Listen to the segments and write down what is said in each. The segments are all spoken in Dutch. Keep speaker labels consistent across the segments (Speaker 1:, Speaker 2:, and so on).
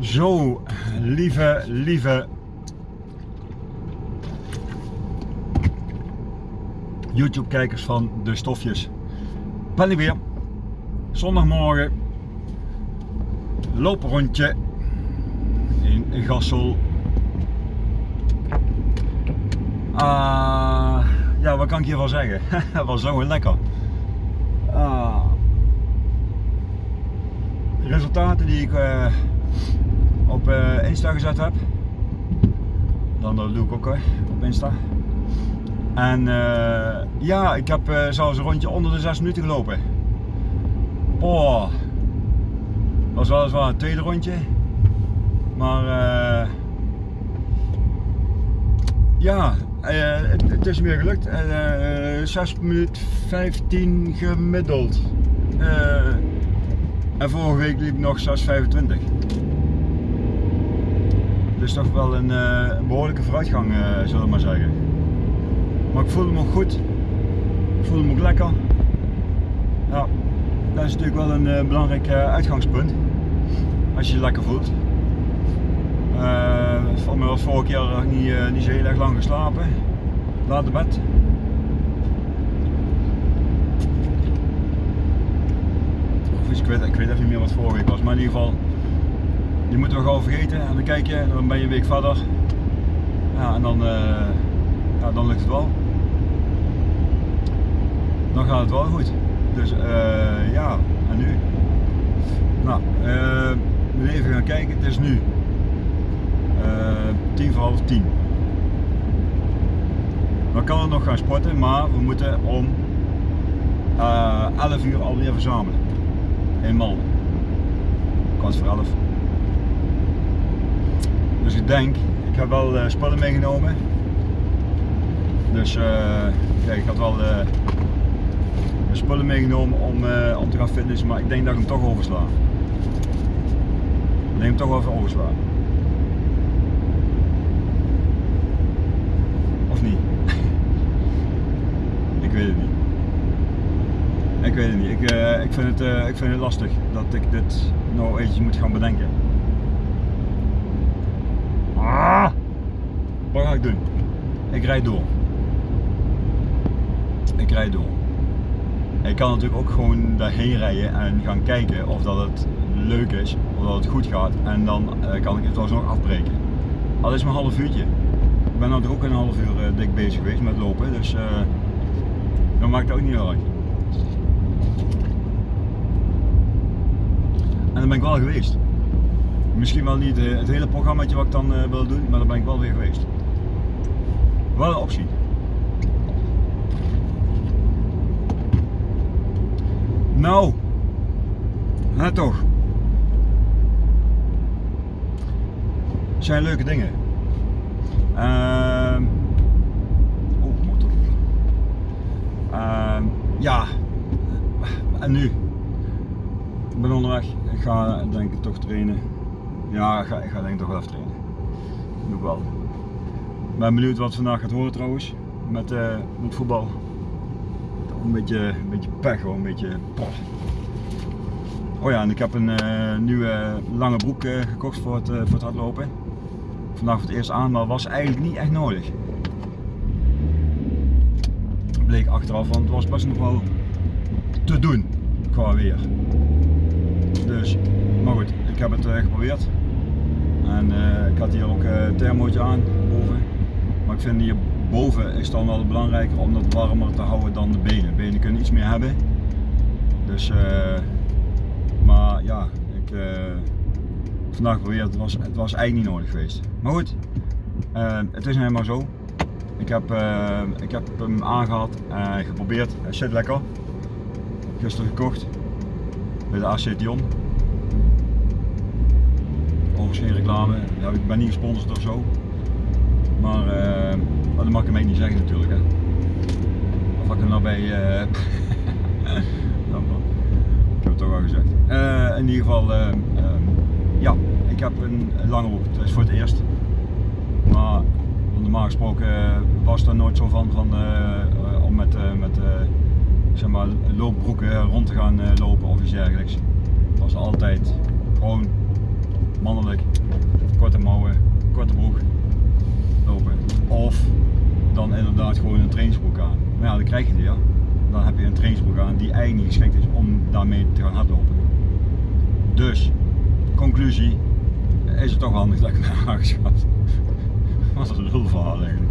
Speaker 1: Zo, lieve, lieve YouTube-kijkers van de stofjes. Ben ik weer. Zondagmorgen. Looprondje in Gassel. Ah, ja, wat kan ik hiervan zeggen? Het was zo lekker. De resultaten die ik uh, op uh, Insta gezet heb. Dan dat doe ik ook hè, op Insta. En uh, ja, ik heb uh, zelfs een rondje onder de 6 minuten gelopen. Oh, was weliswaar een tweede rondje. Maar ja, het, het, is meer gelukt. 6 minuten 15 gemiddeld. en vorige week liep ik nog 6,25. Dus toch wel een, een behoorlijke vooruitgang, zullen we maar zeggen. Maar ik voelde me ook goed. Ik voelde me ook lekker. Ja, dat is natuurlijk wel een uh, belangrijk uitgangspunt. Als je je lekker voelt. Uh, mij was vorige keer niet, niet zo heel erg lang geslapen. Laat de bed. Of ik weet, ik weet even niet meer wat vorige week was. Maar in ieder geval, je moet wel gauw vergeten en dan kijk je dan ben je een week verder. En dan, ja, dan lukt het wel dan gaat het wel goed. Dus uh, ja, en nu? Nou, uh, even gaan kijken. Het is nu tien voor half tien. We kunnen nog gaan sporten, maar we moeten om uh, 11 uur alweer verzamelen. In Malden. Kwart voor 11. Dus ik denk, ik heb wel uh, spullen meegenomen. Dus kijk, ik had wel spullen meegenomen om, om te gaan fitnessen, maar ik denk dat ik hem toch oversla. Ik denk hem toch even oversla. Of niet? ik weet het niet. Ik weet het niet. Ik, ik, vind het, ik vind het lastig dat ik dit nou eventjes moet gaan bedenken. Ah! Wat ga ik doen? Ik rijd door. Ik rijd door. Ik kan natuurlijk ook gewoon daarheen rijden en gaan kijken of dat het leuk is, of dat het goed gaat. En dan uh, kan ik het nog afbreken. Al is maar half uurtje. Ik ben nou ook een half uur uh, dik bezig geweest met lopen, dus uh, dat maakt ook niet uit. En dan ben ik wel geweest. Misschien wel niet het hele programma wat ik dan wil doen, maar dan ben ik wel weer geweest. Wel een optie. Nou, hè toch. zijn leuke dingen. Uh, oh, motor. Uh, ja, en nu? Ik ben onderweg. Ik ga denk ik toch trainen. Ja, ik ga, ga denk ik toch wel even trainen. Doe ik wel. Ik ben benieuwd wat vandaag gaat horen trouwens. Met, uh, met voetbal een beetje, een beetje pech hoor, een beetje pof. Oh ja, en ik heb een uh, nieuwe lange broek uh, gekocht voor het, voor het hardlopen. Vandaag voor het eerst aan, maar was eigenlijk niet echt nodig. Bleek achteraf, want het was best nog wel te doen qua weer. Dus, maar goed, ik heb het geprobeerd. En ik had hier ook een thermootje aan boven. Maar ik vind hier boven is dan wel belangrijker om dat warmer te houden dan de benen. Benen kunnen iets meer hebben. Dus, uh, maar ja, ik vandaag geprobeerd, het was, het was eigenlijk niet nodig geweest. Maar goed, het is helemaal zo. Ik heb, ik heb hem aangehad en geprobeerd. Hij zit lekker. Gisteren gekocht bij de AC Dion. Ja, ik ben niet gesponsord of zo. Maar maar dat mag ik hem niet zeggen natuurlijk. Hè. Of ik hem nou bij... Uh... ik heb het toch al gezegd. Uh, in ieder geval, uh, ja, ik heb een lange broek. Dat is voor het eerst. Maar normaal gesproken was er nooit zo van, van om met, met zeg maar, loopbroeken rond te gaan lopen of iets dergelijks. Het was altijd gewoon mannelijk, korte mouwen, korte broek lopen. Of dan inderdaad gewoon een trainingsbroek aan. Maar ja, dan krijg je die ja. Dan heb je een trainingsbroek aan die eigenlijk geschikt is om daarmee te gaan hardlopen. Dus, conclusie, is het toch handig dat ik naar aangeschaft. Wat een lulverhaal eigenlijk.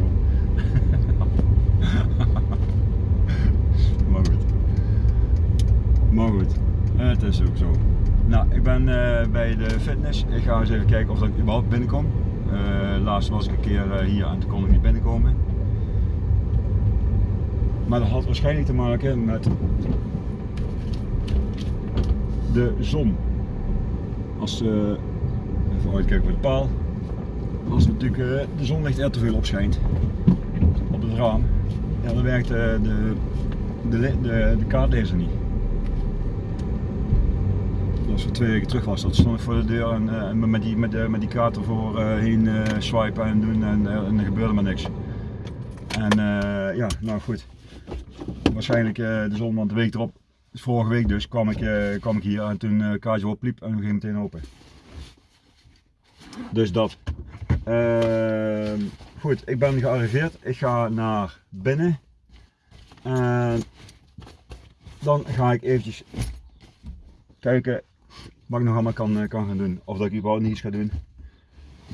Speaker 1: Nou, ik ben uh, bij de fitness. Ik ga eens even kijken of ik überhaupt binnenkom. Uh, laatst was ik een keer uh, hier en toen kon ik niet binnenkomen. Maar dat had waarschijnlijk te maken met de zon. Als, even uitkijken voor de paal. Als natuurlijk de zon ligt er te veel op schijnt op het raam, ja, dan werkt de, de, de, de kaartlezer niet als we twee weken terug was, dat stond ik voor de deur en, uh, met, die, met, uh, met die kaart ervoor uh, heen swipen en doen en, en er gebeurde maar niks. En ja, nou goed. Waarschijnlijk de zon, want de week erop, vorige week dus, kwam ik, kwam ik hier en toen uh, kaartje opliep en we gingen meteen open. Dus dat. Ehm, goed, ik ben gearriveerd. Ik ga naar binnen. En dan ga ik eventjes kijken wat ik nog allemaal kan, kan gaan doen. Of dat ik überhaupt niets ga doen.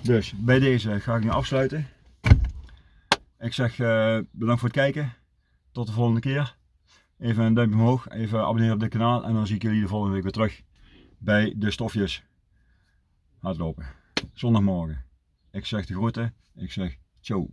Speaker 1: Dus bij deze ga ik nu afsluiten. Ik zeg uh, bedankt voor het kijken. Tot de volgende keer. Even een duimpje omhoog. Even abonneren op dit kanaal. En dan zie ik jullie de volgende week weer terug. Bij de stofjes hardlopen. Zondagmorgen. Ik zeg de groeten. Ik zeg ciao.